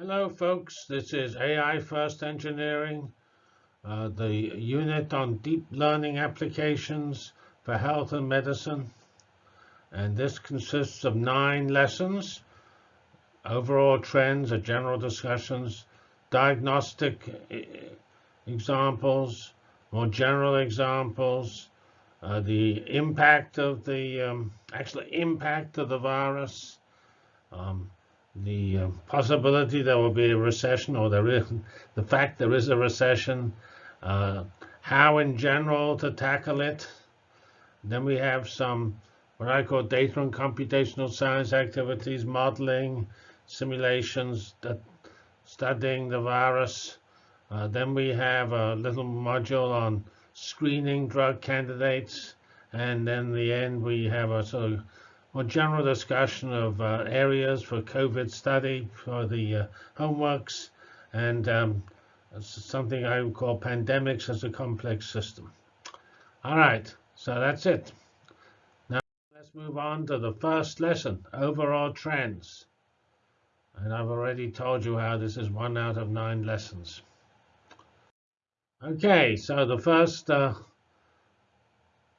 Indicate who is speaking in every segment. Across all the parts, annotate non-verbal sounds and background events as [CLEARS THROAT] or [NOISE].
Speaker 1: Hello, folks. This is AI First Engineering, uh, the unit on deep learning applications for health and medicine. And this consists of nine lessons, overall trends, or general discussions, diagnostic examples, more general examples, uh, the impact of the um, actual impact of the virus, um, the uh, possibility there will be a recession, or there is [LAUGHS] the fact there is a recession, uh, how in general to tackle it. Then we have some what I call data and computational science activities, modeling, simulations, studying the virus. Uh, then we have a little module on screening drug candidates. And then the end, we have a sort of more general discussion of uh, areas for COVID study for the uh, homeworks and um, something I would call pandemics as a complex system. All right, so that's it. Now let's move on to the first lesson, overall trends. And I've already told you how this is one out of nine lessons. Okay, so the first uh,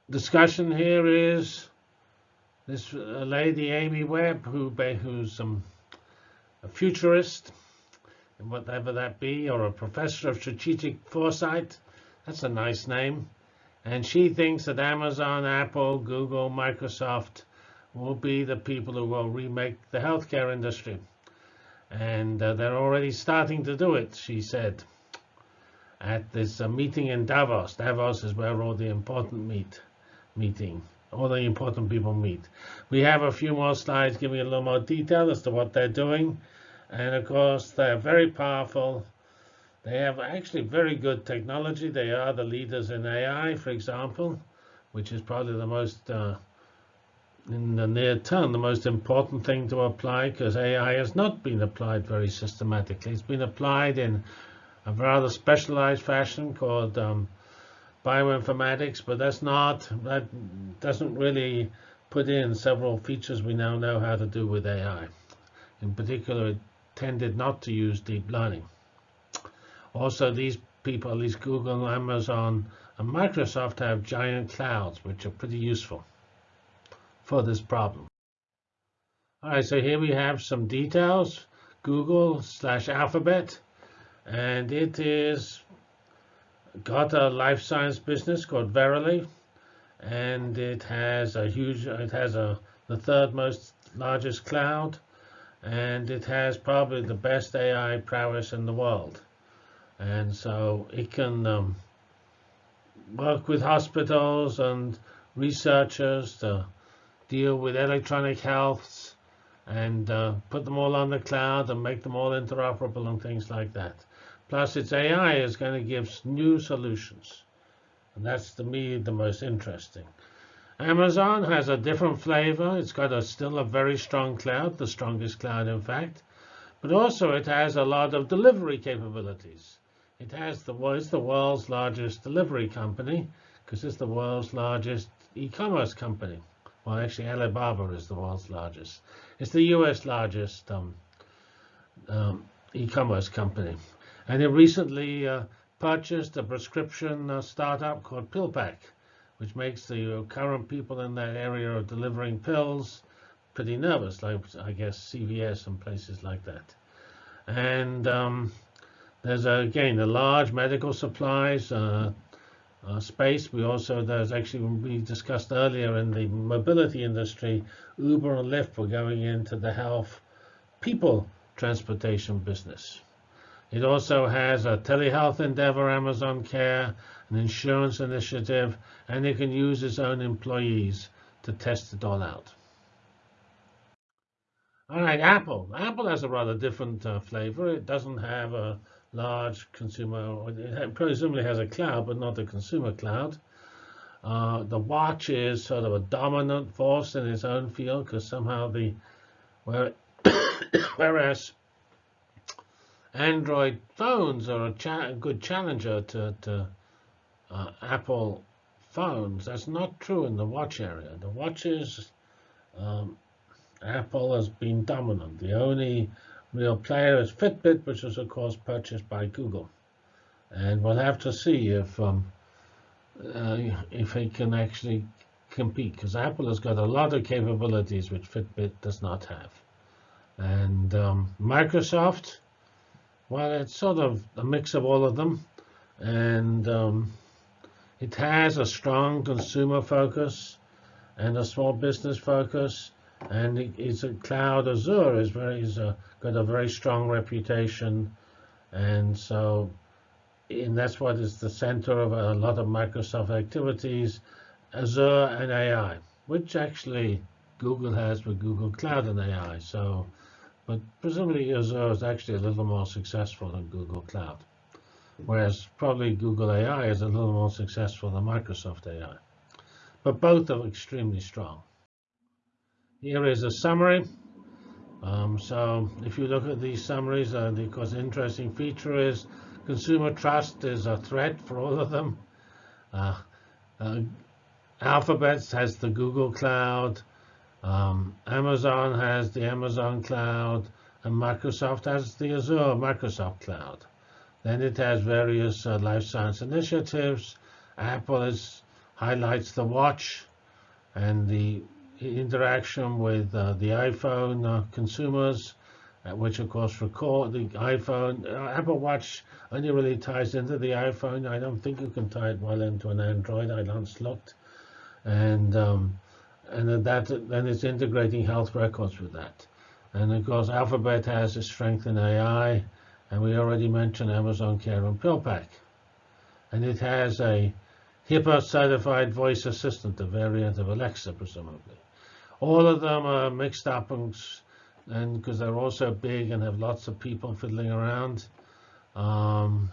Speaker 1: discussion here is this lady, Amy Webb, who who's um, a futurist, whatever that be, or a professor of strategic foresight. That's a nice name. And she thinks that Amazon, Apple, Google, Microsoft will be the people who will remake the healthcare industry. And uh, they're already starting to do it, she said, at this uh, meeting in Davos. Davos is where all the important meet meeting all the important people meet. We have a few more slides giving a little more detail as to what they're doing. And of course, they're very powerful. They have actually very good technology. They are the leaders in AI, for example, which is probably the most, uh, in the near term, the most important thing to apply because AI has not been applied very systematically. It's been applied in a rather specialized fashion called um, bioinformatics, but that's not, that doesn't really put in several features we now know how to do with AI. In particular, it tended not to use deep learning. Also, these people, at least Google, Amazon, and Microsoft have giant clouds, which are pretty useful for this problem. All right, so here we have some details. Google slash Alphabet, and it is got a life science business called Verily, and it has a huge, it has a the third most largest cloud, and it has probably the best AI prowess in the world. And so it can um, work with hospitals and researchers to deal with electronic health and uh, put them all on the cloud and make them all interoperable and things like that. Plus, its AI is going to give new solutions. And that's, to me, the most interesting. Amazon has a different flavor. It's got a, still a very strong cloud, the strongest cloud, in fact. But also, it has a lot of delivery capabilities. It has the, well, it's the world's largest delivery company because it's the world's largest e-commerce company. Well, actually, Alibaba is the world's largest. It's the U.S. largest um, um, e-commerce company. And it recently uh, purchased a prescription uh, startup called PillPack, which makes the uh, current people in that area of delivering pills pretty nervous, like I guess CVS and places like that. And um, there's a, again a large medical supplies uh, uh, space. We also there's actually we discussed earlier in the mobility industry, Uber and Lyft were going into the health people transportation business. It also has a telehealth endeavor, Amazon Care, an insurance initiative, and it can use its own employees to test it all out. All right, Apple. Apple has a rather different uh, flavor. It doesn't have a large consumer, it presumably has a cloud, but not a consumer cloud. Uh, the watch is sort of a dominant force in its own field because somehow the, where, [COUGHS] whereas Android phones are a cha good challenger to, to uh, Apple phones. That's not true in the watch area. The watches, um, Apple has been dominant. The only real player is Fitbit, which is of course purchased by Google. And we'll have to see if um, uh, if it can actually compete, because Apple has got a lot of capabilities which Fitbit does not have. And um, Microsoft, well, it's sort of a mix of all of them. And um, it has a strong consumer focus and a small business focus. And it, it's a cloud Azure is very is a, got a very strong reputation. And so and that's what is the center of a lot of Microsoft activities, Azure and AI, which actually Google has with Google Cloud and AI. So, but presumably Azure is actually a little more successful than Google Cloud, whereas probably Google AI is a little more successful than Microsoft AI. But both are extremely strong. Here is a summary. Um, so if you look at these summaries, uh, the, course, interesting feature is Consumer trust is a threat for all of them. Uh, uh, Alphabet has the Google Cloud. Um, Amazon has the Amazon Cloud. And Microsoft has the Azure Microsoft Cloud. Then it has various uh, life science initiatives. Apple is, highlights the watch and the interaction with uh, the iPhone uh, consumers uh, which of course record the iPhone. Uh, Apple Watch only really ties into the iPhone. I don't think you can tie it well into an Android. I once looked, and um, and that then it's integrating health records with that. And of course, Alphabet has a strength in AI, and we already mentioned Amazon Care and PillPack, and it has a HIPAA certified voice assistant, a variant of Alexa, presumably. All of them are mixed up and and because they're also big and have lots of people fiddling around. Um,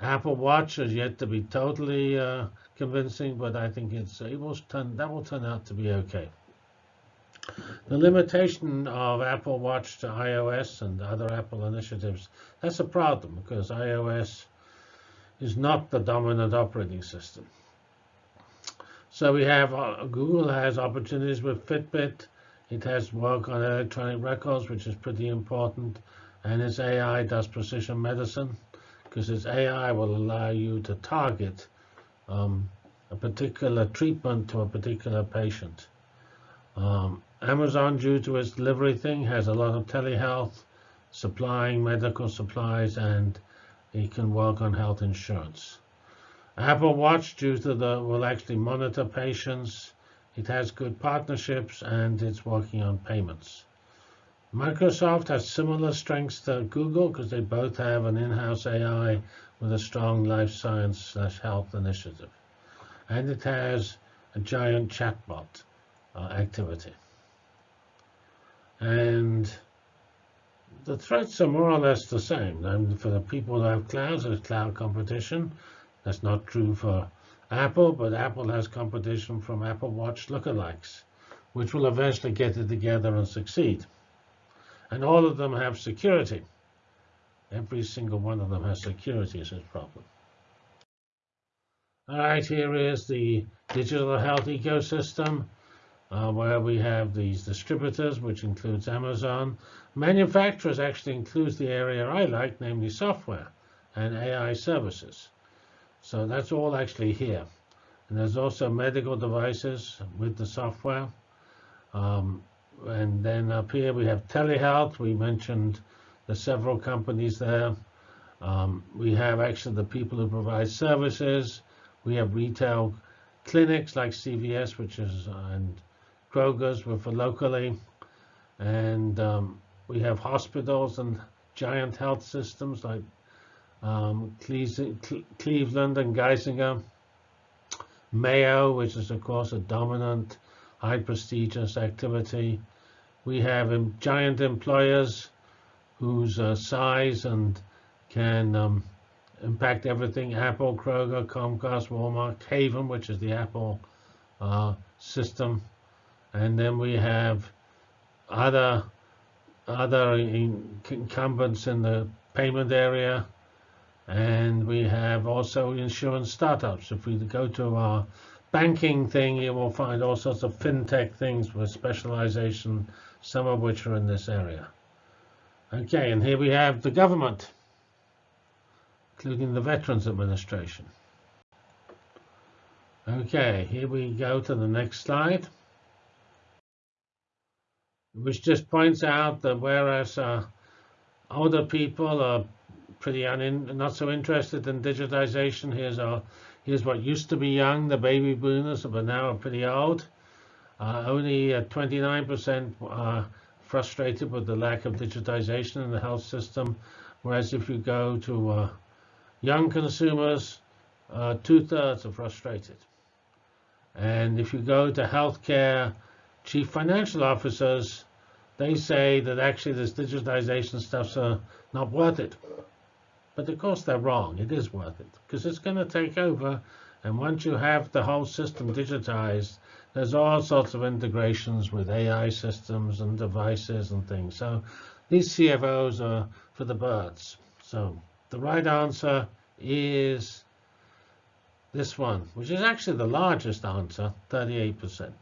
Speaker 1: Apple Watch is yet to be totally uh, convincing, but I think it's it will turn that will turn out to be okay. The limitation of Apple Watch to iOS and other Apple initiatives, that's a problem because iOS is not the dominant operating system. So we have uh, Google has opportunities with Fitbit it has work on electronic records, which is pretty important. And its AI does precision medicine, because its AI will allow you to target um, a particular treatment to a particular patient. Um, Amazon, due to its delivery thing, has a lot of telehealth, supplying medical supplies, and it can work on health insurance. Apple Watch, due to the, will actually monitor patients it has good partnerships and it's working on payments. Microsoft has similar strengths to Google because they both have an in-house AI with a strong life science slash health initiative. And it has a giant chatbot uh, activity. And the threats are more or less the same. And for the people who have clouds, there's cloud competition. That's not true for Apple, but Apple has competition from Apple Watch lookalikes, which will eventually get it together and succeed. And all of them have security. Every single one of them has security as its problem. All right, here is the digital health ecosystem, uh, where we have these distributors, which includes Amazon. Manufacturers actually includes the area I like, namely software and AI services. So that's all actually here. And there's also medical devices with the software. Um, and then up here we have telehealth. We mentioned the several companies there. Um, we have actually the people who provide services. We have retail clinics like CVS, which is and Kroger's for locally. And um, we have hospitals and giant health systems like um, Cleveland and Geisinger, Mayo, which is of course a dominant, high prestigious activity. We have giant employers whose uh, size and can um, impact everything. Apple, Kroger, Comcast, Walmart, Haven, which is the Apple uh, system. And then we have other other incumbents in the payment area and we have also insurance startups. If we go to our banking thing, you will find all sorts of fintech things with specialization, some of which are in this area. Okay, and here we have the government, including the Veterans Administration. Okay, here we go to the next slide, which just points out that whereas uh, older people are pretty not so interested in digitization, here's our here's what used to be young, the baby boomers, but now are pretty old. Uh, only 29% uh, are frustrated with the lack of digitization in the health system, whereas if you go to uh, young consumers, uh, two-thirds are frustrated. And if you go to healthcare chief financial officers, they say that actually this digitization stuff's uh, not worth it. But of course they're wrong. It is worth it because it's going to take over. And once you have the whole system digitized, there's all sorts of integrations with AI systems and devices and things. So these CFOs are for the birds. So the right answer is this one, which is actually the largest answer, 38%.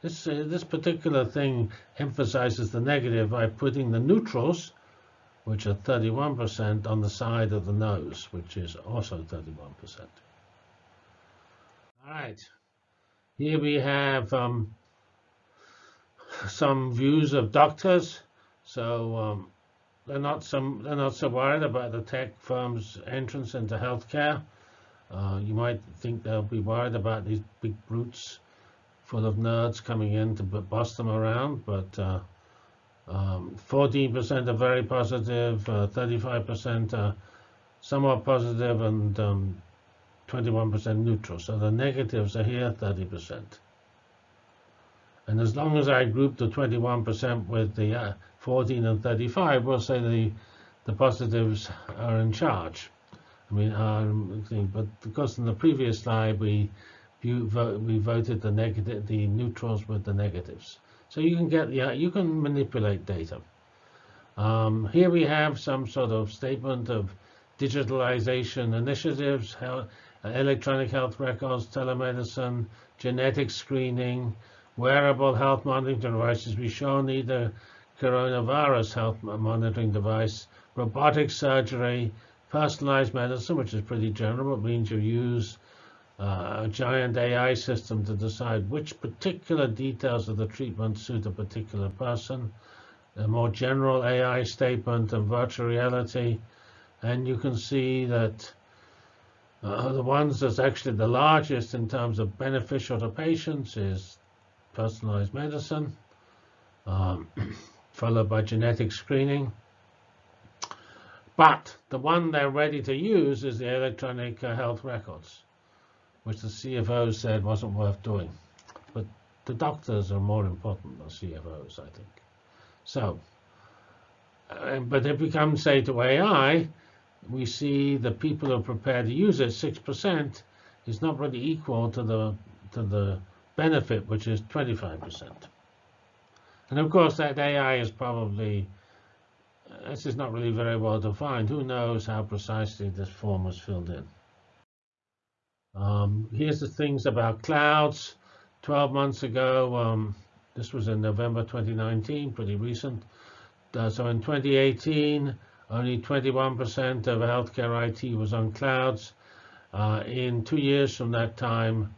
Speaker 1: This, uh, this particular thing emphasizes the negative by putting the neutrals, which are 31%, on the side of the nose, which is also 31%. All right. Here we have um, some views of doctors. So um, they're not some they're not so worried about the tech firms' entrance into healthcare. Uh, you might think they'll be worried about these big brutes full of nerds coming in to bust them around, but 14% um, are very positive, 35% uh, are somewhat positive, and 21% um, neutral. So the negatives are here, 30%. And as long as I group the 21% with the uh, 14 and 35, we'll say the, the positives are in charge. I mean, um, but because in the previous slide we we voted the negative, the neutrals with the negatives. So you can get yeah, you can manipulate data. Um, here we have some sort of statement of digitalization initiatives, health, electronic health records, telemedicine, genetic screening, wearable health monitoring devices. We show neither coronavirus health monitoring device, robotic surgery, Personalized medicine, which is pretty general, but means you use uh, a giant AI system to decide which particular details of the treatment suit a particular person. A more general AI statement and virtual reality. And you can see that uh, the ones that's actually the largest in terms of beneficial to patients is personalized medicine, um, [CLEARS THROAT] followed by genetic screening. But the one they're ready to use is the electronic uh, health records, which the CFO said wasn't worth doing. But the doctors are more important than CFOs, I think. So, uh, but if we come, say, to AI, we see the people who are prepared to use it, 6%, is not really equal to the to the benefit, which is 25%. And of course, that AI is probably this is not really very well defined. Who knows how precisely this form was filled in? Um, here's the things about clouds. 12 months ago, um, this was in November 2019, pretty recent. Uh, so in 2018, only 21% of healthcare IT was on clouds. Uh, in two years from that time,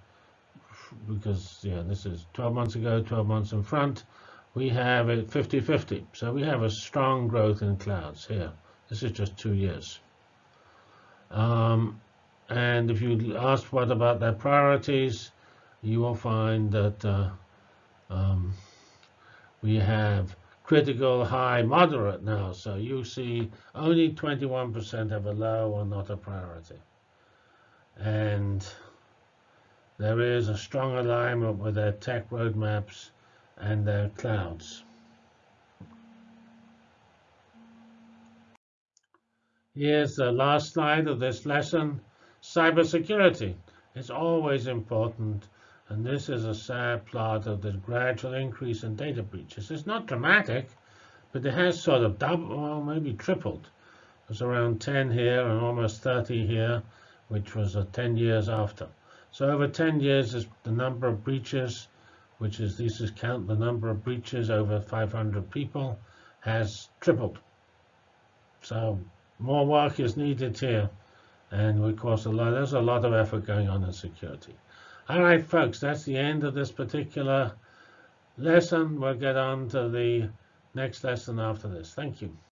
Speaker 1: because yeah, this is 12 months ago, 12 months in front, we have it 50-50. So we have a strong growth in clouds here. This is just two years. Um, and if you ask what about their priorities, you will find that uh, um, we have critical, high, moderate now. So you see only 21% have a low or not a priority. And there is a strong alignment with their tech roadmaps and their clouds. Here's the last slide of this lesson. Cybersecurity is always important, and this is a sad plot of the gradual increase in data breaches. It's not dramatic, but it has sort of doubled, or maybe tripled. There's around 10 here and almost 30 here, which was uh, 10 years after. So over 10 years, the number of breaches which is this is count the number of breaches over 500 people, has tripled. So more work is needed here. And of course, a lot, there's a lot of effort going on in security. All right, folks, that's the end of this particular lesson. We'll get on to the next lesson after this. Thank you.